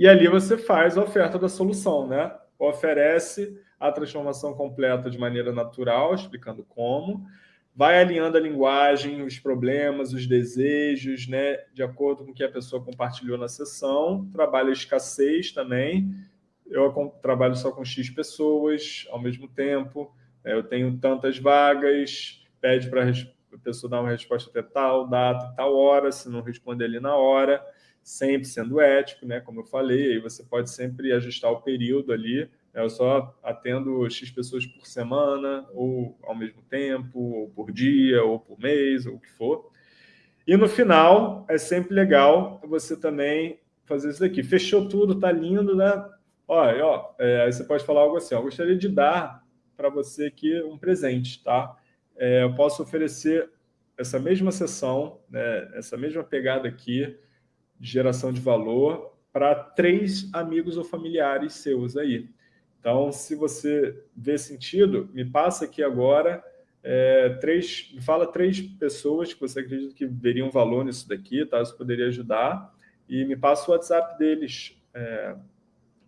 e ali você faz a oferta da solução, né? Oferece a transformação completa de maneira natural, explicando como, vai alinhando a linguagem, os problemas, os desejos, né, de acordo com o que a pessoa compartilhou na sessão, trabalha a escassez também, eu trabalho só com X pessoas ao mesmo tempo, né, eu tenho tantas vagas, pede para a pessoa dar uma resposta até tal data, tal hora, se não responder ali na hora, sempre sendo ético, né, como eu falei, aí você pode sempre ajustar o período ali, eu só atendo X pessoas por semana, ou ao mesmo tempo, ou por dia, ou por mês, ou o que for. E no final, é sempre legal você também fazer isso daqui. Fechou tudo, tá lindo, né? Olha, ó, é, aí você pode falar algo assim, ó, gostaria de dar para você aqui um presente, tá? É, eu posso oferecer essa mesma sessão, né, essa mesma pegada aqui, de geração de valor, para três amigos ou familiares seus aí. Então, se você vê sentido, me passa aqui agora, é, três, fala três pessoas que você acredita que veriam valor nisso daqui, tá? Isso poderia ajudar, e me passa o WhatsApp deles. É,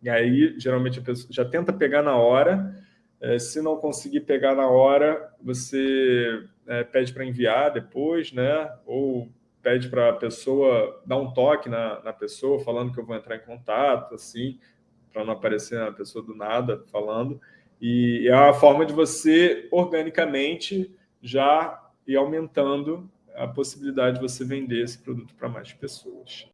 e aí, geralmente, a pessoa já tenta pegar na hora, é, se não conseguir pegar na hora, você é, pede para enviar depois, né? Ou pede para a pessoa dar um toque na, na pessoa, falando que eu vou entrar em contato, assim, para não aparecer a pessoa do nada falando. E é a forma de você, organicamente, já ir aumentando a possibilidade de você vender esse produto para mais pessoas.